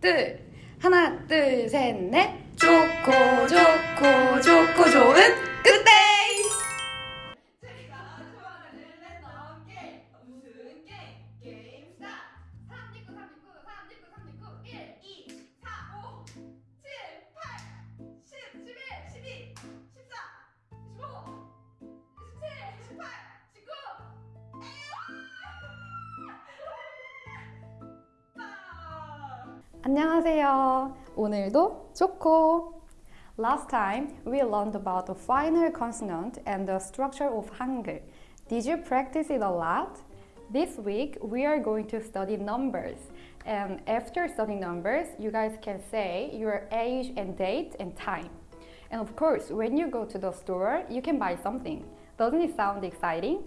둘. 하나 둘 셋 넷. 좋고 좋고 좋고 좋은 안녕하세요. 오늘도 좋고 Last time we learned about the final consonant and the structure of Hangul. Did you practice it a lot? This week we are going to study numbers. And after studying numbers, you guys can say your age and date and time. And of course, when you go to the store, you can buy something. Doesn't it sound exciting?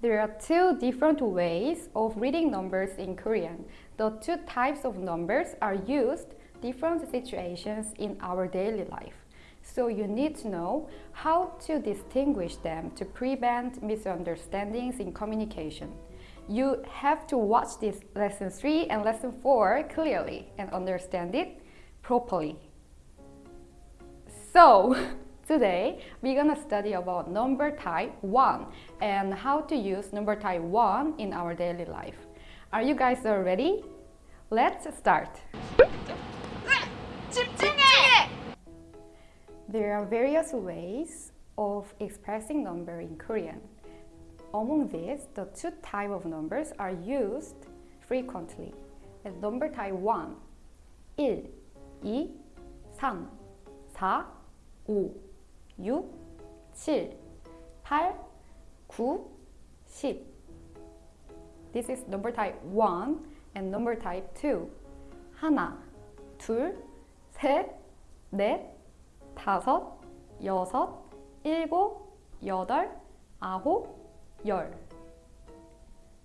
There are two different ways of reading numbers in Korean. The two types of numbers are used different situations in our daily life. So you need to know how to distinguish them to prevent misunderstandings in communication. You have to watch this lesson 3 and lesson 4 clearly and understand it properly. So, today we're gonna study about number type 1 and how to use number type 1 in our daily life. Are you guys all ready? Let's start! There are various ways of expressing number in Korean. Among these, the two type of numbers are used frequently. The number type 1 1, 2, 3, 4, 5, 6, 7, 8, 9, 10 This is number type 1 and number type 2. 하나, 둘, 셋, 넷, 다섯, 여섯, 일곱, 여덟, 아홉, 열.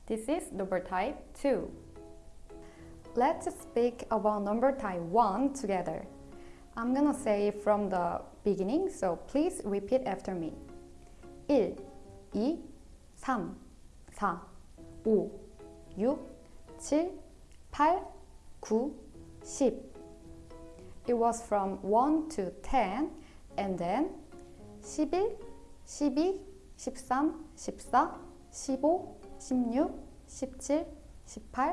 This is number type 2. Let's speak about number type 1 together. I'm gonna say from the beginning, so please repeat after me. 1, 2, 3, 4, 5, 6, 7, 8, 9, 10. It was from 1 to 10 and then 11, 12, 13, 14, 15, 16, 17,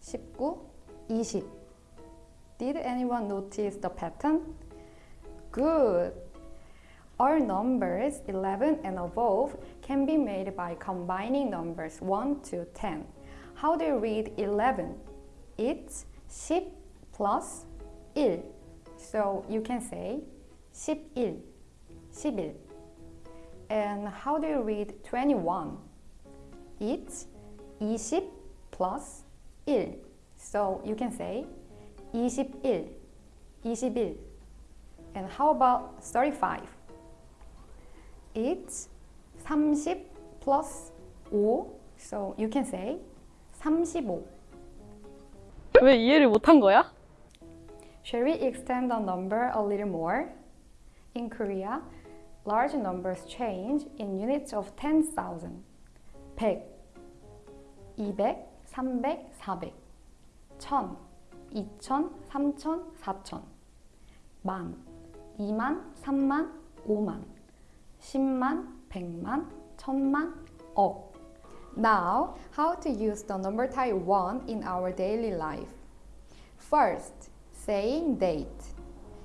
18, 19, 20. Did anyone notice the pattern? Good. All numbers 11 and above can be made by combining numbers 1 to 10. How do you read 11? It's 10 plus 1. So you can say 11, 11. And how do you read 21? It's 20 plus 1. So you can say 21, 21. And how about 35? It's 30 plus 5. So you can say 35. 왜 이해를 못한 거야? Shall we extend the number a little more? In Korea, large numbers change in units of 10,000. 100, 200, 300, 400, 1000, 2000, 3000, 4000, 만, 2만, 3만, 5만, 10만, 100만, 1000만, 억. Now, how to use the number type 1 in our daily life? First, saying date.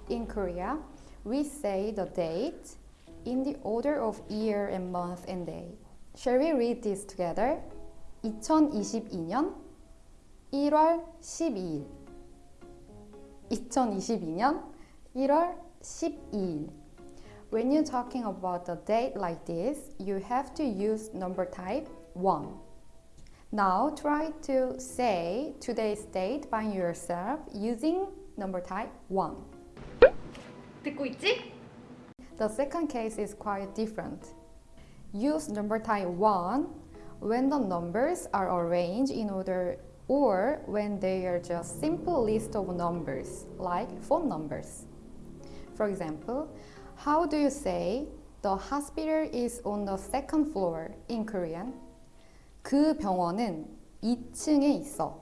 In Korea, we say the date in the order of year and month and day. Shall we read this together? 2022년 1월 12일 2022년 1월 12일 When you're talking about the date like this, you have to use number type 1. Now try to say today's date by yourself using number type 1. 듣고 있지? The second case is quite different. Use number type 1 when the numbers are arranged in order or when they are just simple list of numbers like phone numbers. For example, how do you say the hospital is on the second floor in Korean? 그 병원은 2층에 있어.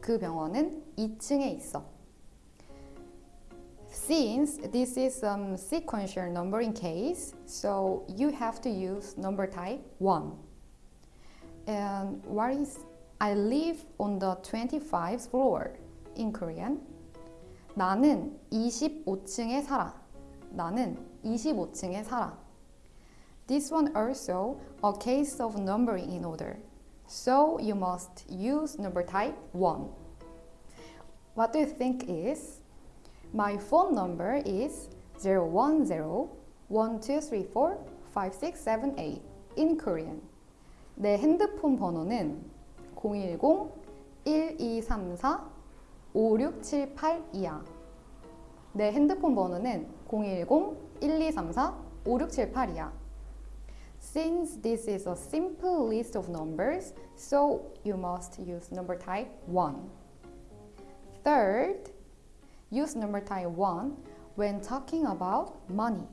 그 병원은 2층에 있어. Since this is um, sequential numbering case, so you have to use number type 1. And what is I live on the 25th floor in Korean? 나는 25층에 살아. 나는 25층에 살아. This one also a case of numbering in order. So you must use number type 1. What do you think is? My phone number is 010-1234-5678 in Korean. 내 핸드폰 번호는 010-1234-5678이야. 내 핸드폰 번호는 010-1234-5678이야. Since this is a simple list of numbers, so you must use number type 1. Third, use number type 1 when talking about money.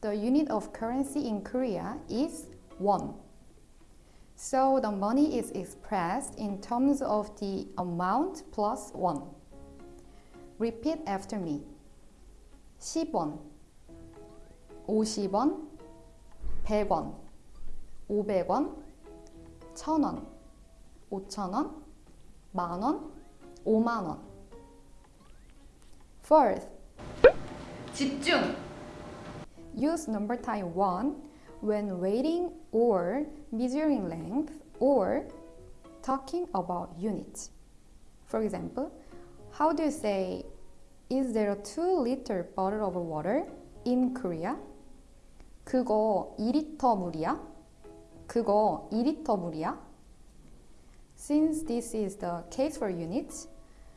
The unit of currency in Korea is won. So the money is expressed in terms of the amount plus won. Repeat after me. 10원, 50원, 100원, 500원, 1000원, 5000원, 만원, 5만원. Fourth, 집중. use number type 1 when weighting or measuring length or talking about units. For example, how do you say, is there a 2 liter bottle of water in Korea? 그거 2리터 물이야? 그거 2리터 물이야? Since this is the case for units,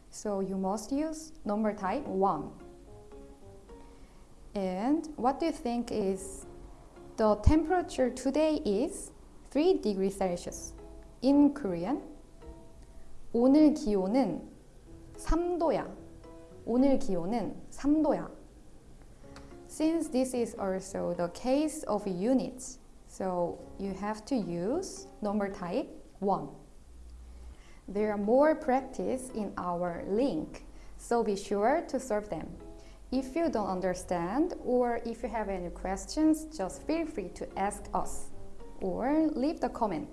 so you must use number type 1. And what do you think is the temperature today is 3 degrees Celsius. In Korean, 오늘 기온은 3도야. 오늘 기온은 3도야. Since this is also the case of units, so you have to use number type 1. There are more practice in our link, so be sure to solve them. If you don't understand or if you have any questions, just feel free to ask us or leave the comment.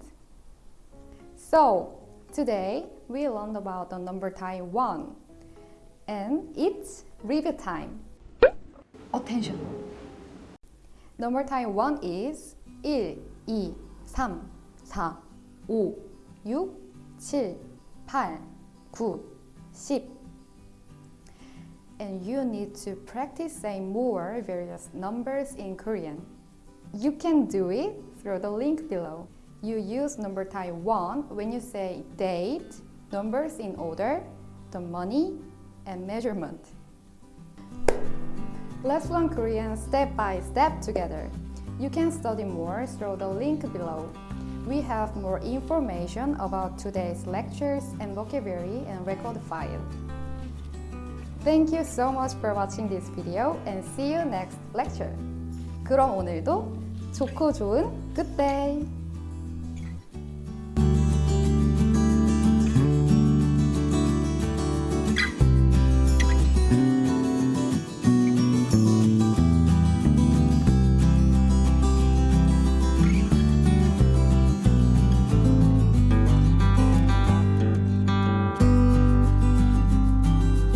So, today we learned about the number type 1 and it's review time. Attention. Number type 1 is 1, 2, 3, 4, 5, 6, 7, 8, 9, 10. And you need to practice saying more various numbers in Korean. You can do it through the link below. You use number type 1 when you say date, numbers in order, the money, and measurement. Let's learn Korean step by step together. You can study more through the link below. We have more information about today's lectures and vocabulary and record file. Thank you so much for watching this video and see you next lecture. 그럼 오늘도 좋고 좋은 good day!